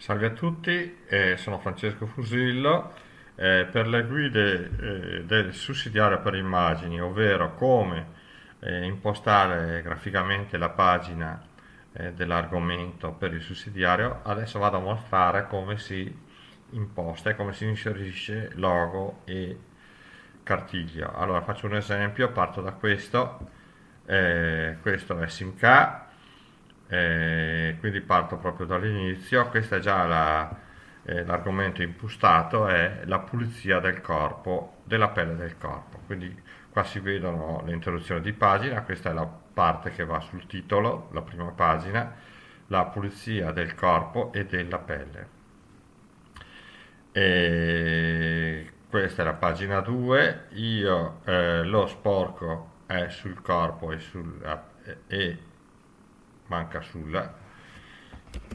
Salve a tutti, eh, sono Francesco Fusillo. Eh, per le guide eh, del sussidiario per immagini, ovvero come eh, impostare graficamente la pagina eh, dell'argomento per il sussidiario, adesso vado a mostrare come si imposta e come si inserisce logo e cartiglio. Allora faccio un esempio, parto da questo, eh, questo è SimK eh, quindi parto proprio dall'inizio. Questa è già eh, l'argomento impostato è la pulizia del corpo della pelle del corpo. Quindi qua si vedono le interruzioni di pagina questa è la parte che va sul titolo la prima pagina la pulizia del corpo e della pelle. E questa è la pagina 2 io eh, lo sporco è sul corpo e, sul, e manca sulla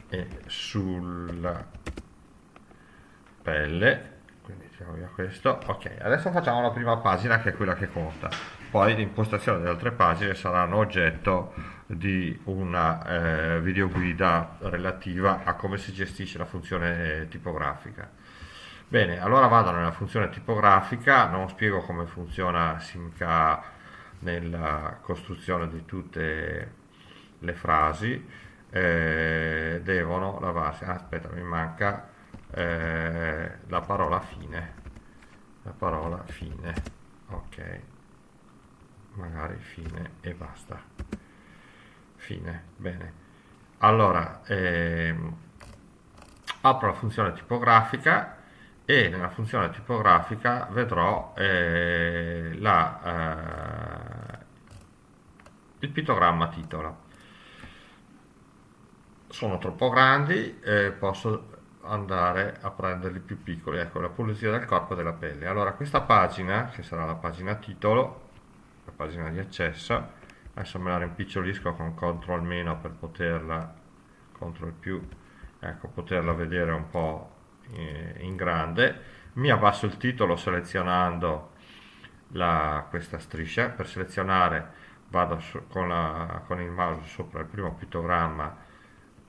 e sulla pelle. Quindi tiriamo via questo. Ok adesso facciamo la prima pagina che è quella che conta. Poi l'impostazione delle altre pagine saranno oggetto di una eh, videoguida relativa a come si gestisce la funzione tipografica. Bene allora vado nella funzione tipografica. Non spiego come funziona Simca nella costruzione di tutte le frasi eh, devono lavarsi. Ah, aspetta, mi manca eh, la parola fine. La parola fine. Ok. Magari fine e basta. Fine. Bene. Allora, ehm, apro la funzione tipografica e nella funzione tipografica vedrò eh, la, eh, il pittogramma titolo sono troppo grandi eh, posso andare a prenderli più piccoli. Ecco la pulizia del corpo e della pelle. Allora questa pagina che sarà la pagina titolo la pagina di accesso adesso me la rimpicciolisco con CTRL meno per poterla CTRL più ecco poterla vedere un po' in grande. Mi abbasso il titolo selezionando la, questa striscia. Per selezionare vado su, con, la, con il mouse sopra il primo pittogramma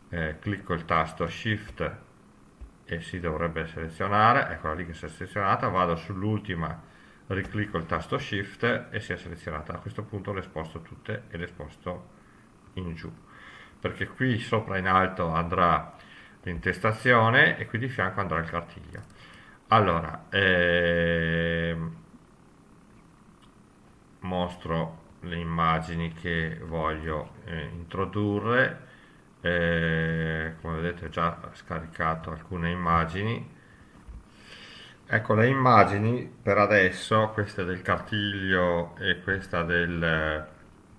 eh, clicco il tasto shift e si dovrebbe selezionare eccola lì che si è selezionata vado sull'ultima riclicco il tasto shift e si è selezionata. A questo punto le sposto tutte e le sposto in giù perché qui sopra in alto andrà l'intestazione e qui di fianco andrà il cartiglio. Allora ehm, mostro le immagini che voglio eh, introdurre eh, come vedete ho già scaricato alcune immagini. Ecco le immagini per adesso questa del cartiglio e questa del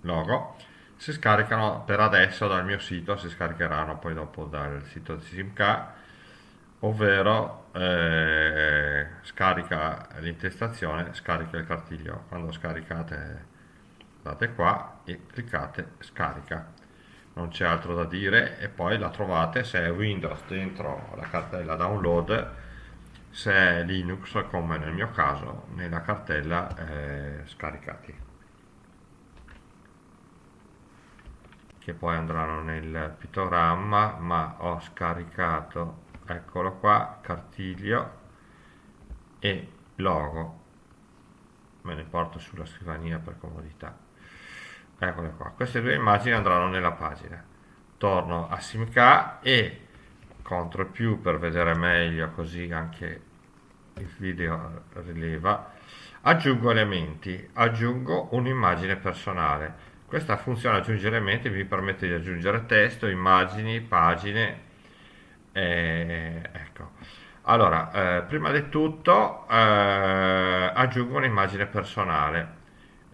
logo si scaricano per adesso dal mio sito si scaricheranno poi dopo dal sito di SimK ovvero eh, scarica l'intestazione scarica il cartiglio. Quando scaricate andate qua e cliccate scarica non c'è altro da dire e poi la trovate se è Windows dentro la cartella download se è Linux come nel mio caso nella cartella eh, scaricati. Che poi andranno nel pittogramma ma ho scaricato eccolo qua cartiglio e logo. Me ne porto sulla scrivania per comodità eccole qua. Queste due immagini andranno nella pagina. Torno a SimK e CTRL più per vedere meglio così anche il video rileva aggiungo elementi. Aggiungo un'immagine personale. Questa funzione aggiunge elementi mi permette di aggiungere testo immagini pagine eh, ecco. Allora eh, prima di tutto eh, aggiungo un'immagine personale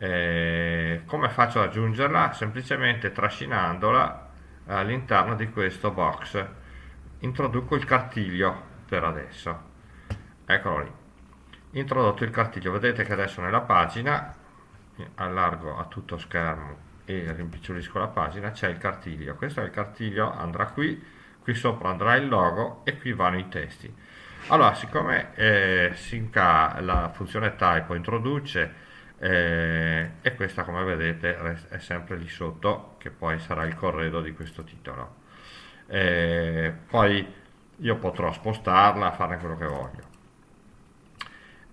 eh, come faccio ad aggiungerla? Semplicemente trascinandola all'interno di questo box. Introduco il cartiglio per adesso. Eccolo lì. Introdotto il cartiglio. Vedete che adesso nella pagina, allargo a tutto schermo e rimpicciolisco la pagina, c'è il cartiglio. Questo è il cartiglio, andrà qui, qui sopra andrà il logo e qui vanno i testi. Allora, siccome eh, Synca, la funzione typo introduce eh, e questa come vedete è sempre lì sotto che poi sarà il corredo di questo titolo eh, poi io potrò spostarla, farne quello che voglio.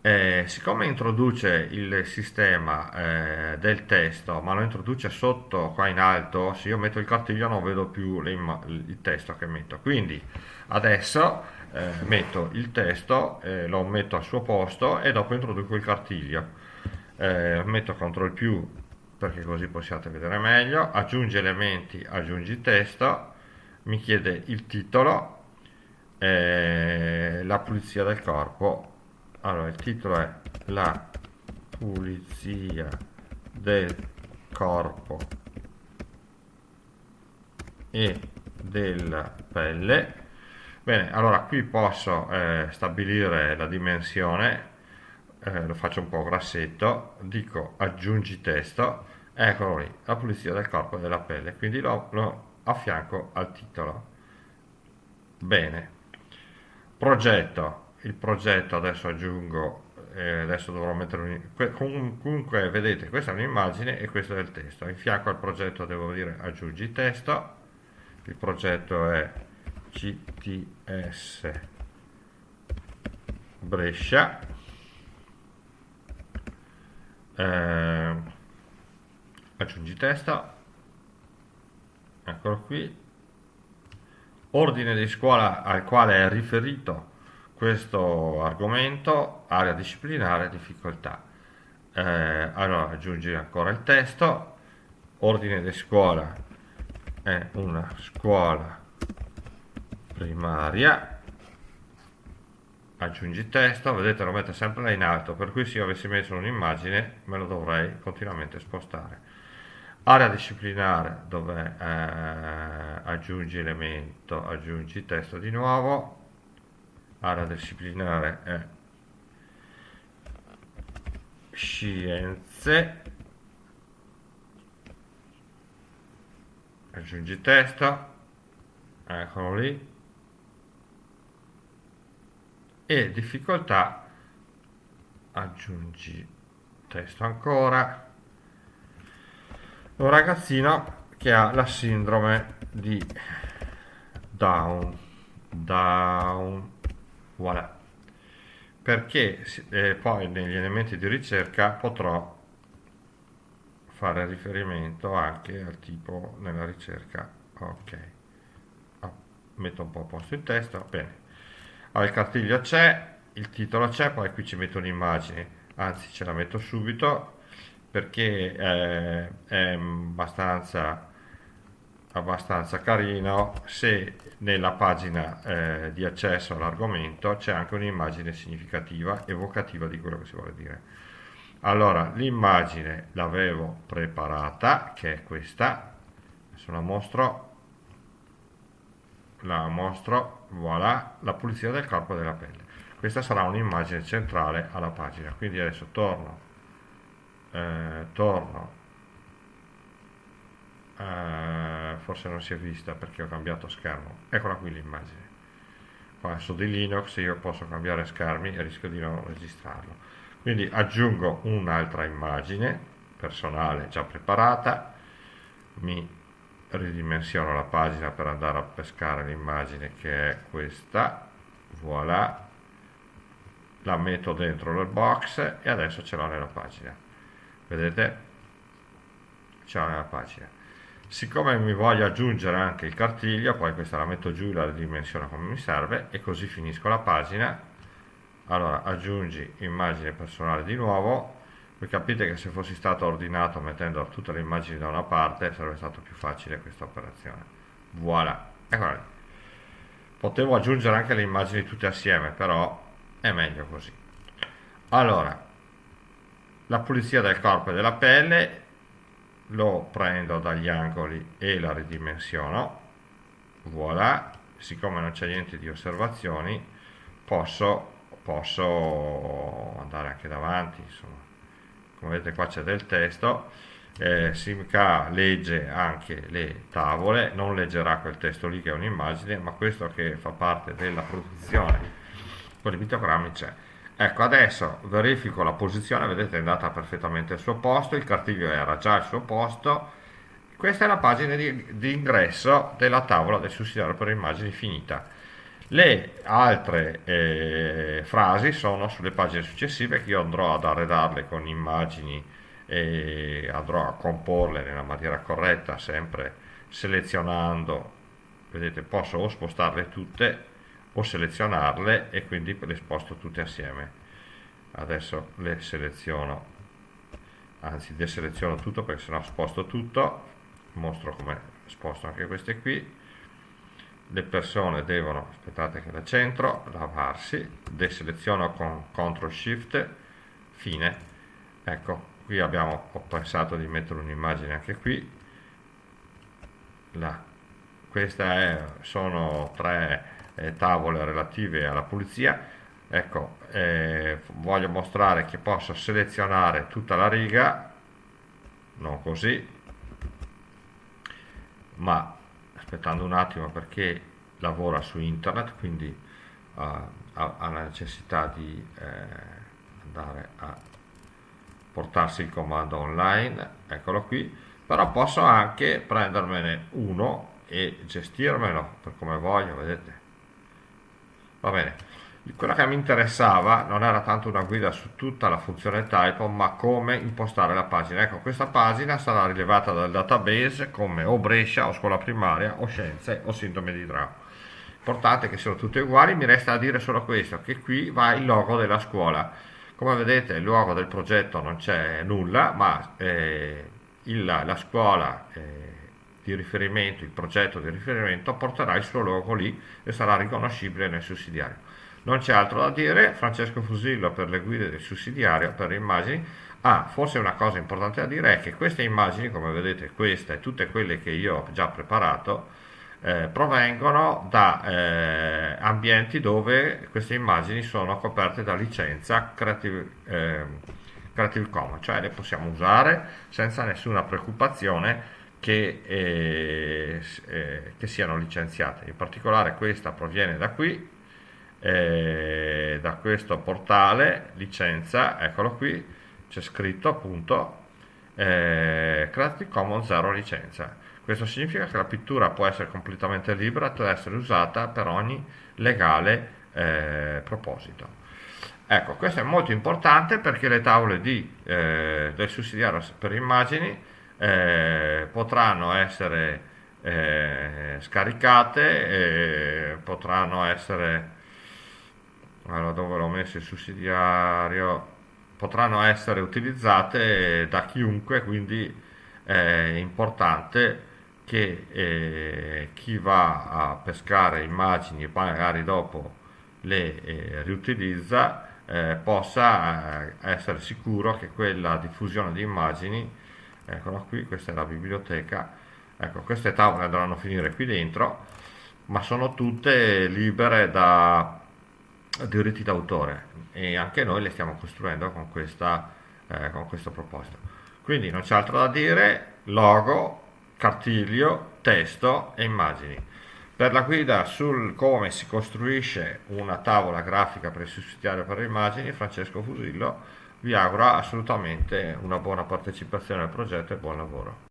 Eh, siccome introduce il sistema eh, del testo, ma lo introduce sotto qua in alto, se io metto il cartiglio non vedo più il testo che metto. Quindi adesso eh, metto il testo, eh, lo metto al suo posto e dopo introduco il cartiglio. Eh, metto CTRL più perché così possiate vedere meglio, aggiungi elementi, aggiungi testo, mi chiede il titolo, la pulizia del corpo. Allora il titolo è la pulizia del corpo e della pelle. Bene allora qui posso eh, stabilire la dimensione eh, lo faccio un po' grassetto dico aggiungi testo eccolo lì la pulizia del corpo e della pelle quindi lo, lo affianco al titolo. Bene. Progetto. Il progetto adesso aggiungo eh, adesso dovrò mettere un, comunque vedete questa è un'immagine e questo è il testo. In fianco al progetto devo dire aggiungi testo. Il progetto è GTS Brescia eh, aggiungi testo eccolo qui. Ordine di scuola al quale è riferito questo argomento, area disciplinare, difficoltà. Eh, allora aggiungi ancora il testo, ordine di scuola è una scuola primaria, aggiungi testo, vedete lo mette sempre in alto, per cui se io avessi messo un'immagine me lo dovrei continuamente spostare. Area disciplinare dove eh, aggiungi elemento, aggiungi testo di nuovo, area disciplinare è scienze. Aggiungi testo eccolo lì e difficoltà aggiungi testo ancora. Un ragazzino che ha la sindrome di Down Down voilà. Perché eh, poi negli elementi di ricerca potrò fare riferimento anche al tipo nella ricerca. Ok. Oh, metto un po' a posto il testo bene allora, il cartiglio c'è il titolo c'è poi qui ci metto un'immagine anzi ce la metto subito perché eh, è abbastanza abbastanza carino. Se nella pagina eh, di accesso all'argomento c'è anche un'immagine significativa, evocativa di quello che si vuole dire. Allora, l'immagine l'avevo preparata, che è questa, adesso la mostro, la mostro, voilà, la pulizia del corpo e della pelle. Questa sarà un'immagine centrale alla pagina, quindi adesso torno, eh, torno. Eh, forse non si è vista perché ho cambiato schermo. Eccola qui l'immagine. Qua su di Linux io posso cambiare schermi e rischio di non registrarlo. Quindi aggiungo un'altra immagine personale già preparata. Mi ridimensiono la pagina per andare a pescare l'immagine che è questa. Voilà. La metto dentro nel box e adesso ce l'ho nella pagina. Vedete? Ce l'ho nella pagina. Siccome mi voglio aggiungere anche il cartiglio poi questa la metto giù la ridimensiono come mi serve e così finisco la pagina. Allora aggiungi immagine personale di nuovo voi capite che se fossi stato ordinato mettendo tutte le immagini da una parte sarebbe stato più facile questa operazione. Voilà. Eccola lì. Potevo aggiungere anche le immagini tutte assieme però è meglio così. Allora la pulizia del corpo e della pelle lo prendo dagli angoli e la ridimensiono. Voilà. Siccome non c'è niente di osservazioni posso, posso andare anche davanti insomma come vedete qua c'è del testo eh, SimK legge anche le tavole non leggerà quel testo lì che è un'immagine ma questo che fa parte della produzione con i pittogrammi c'è Ecco, adesso verifico la posizione, vedete è andata perfettamente al suo posto, il cartiglio era già al suo posto. Questa è la pagina di, di ingresso della tavola del sussidiario per immagini finita. Le altre eh, frasi sono sulle pagine successive che io andrò ad arredarle con immagini e andrò a comporle nella maniera corretta, sempre selezionando, vedete posso o spostarle tutte o selezionarle e quindi le sposto tutte assieme. Adesso le seleziono, anzi deseleziono tutto perché sennò sposto tutto, mostro come sposto anche queste qui le persone devono, aspettate che la centro, lavarsi, deseleziono con CTRL SHIFT, fine. Ecco, qui abbiamo, ho pensato di mettere un'immagine anche qui. La, queste sono tre eh, tavole relative alla pulizia. Ecco, eh, voglio mostrare che posso selezionare tutta la riga, non così, ma aspettando un attimo perché lavora su internet, quindi uh, ha, la necessità di eh, andare a portarsi il comando online, eccolo qui, però posso anche prendermene uno e gestirmelo per come voglio, vedete. Va bene quello che mi interessava non era tanto una guida su tutta la funzione typo ma come impostare la pagina. Ecco questa pagina sarà rilevata dal database come o Brescia o scuola primaria o scienze o sindrome di Down. Importante che siano tutte uguali mi resta da dire solo questo che qui va il logo della scuola. Come vedete il logo del progetto non c'è nulla ma eh, il, la scuola eh, di riferimento il progetto di riferimento porterà il suo logo lì e sarà riconoscibile nel sussidiario non c'è altro da dire, Francesco Fusillo per le guide del sussidiario per le immagini. Ah, forse una cosa importante da dire è che queste immagini, come vedete questa e tutte quelle che io ho già preparato, eh, provengono da eh, ambienti dove queste immagini sono coperte da licenza Creative, eh, Creative Commons, cioè le possiamo usare senza nessuna preoccupazione che, eh, eh, che siano licenziate. In particolare questa proviene da qui, eh, da questo portale licenza, eccolo qui, c'è scritto appunto eh, Creative Commons 0 licenza. Questo significa che la pittura può essere completamente libera può essere usata per ogni legale eh, proposito. Ecco, questo è molto importante perché le tavole di, eh, del sussidiario per immagini eh, potranno essere eh, scaricate, potranno essere allora dove l'ho messo il sussidiario? Potranno essere utilizzate da chiunque quindi è importante che eh, chi va a pescare immagini e magari dopo le eh, riutilizza eh, possa eh, essere sicuro che quella diffusione di immagini eccola qui, questa è la biblioteca ecco queste tavole andranno a finire qui dentro ma sono tutte libere da diritti d'autore e anche noi le stiamo costruendo con, questa, eh, con questo proposito. Quindi non c'è altro da dire, logo, cartiglio, testo e immagini. Per la guida sul come si costruisce una tavola grafica per il sussidiario per le immagini, Francesco Fusillo vi augura assolutamente una buona partecipazione al progetto e buon lavoro.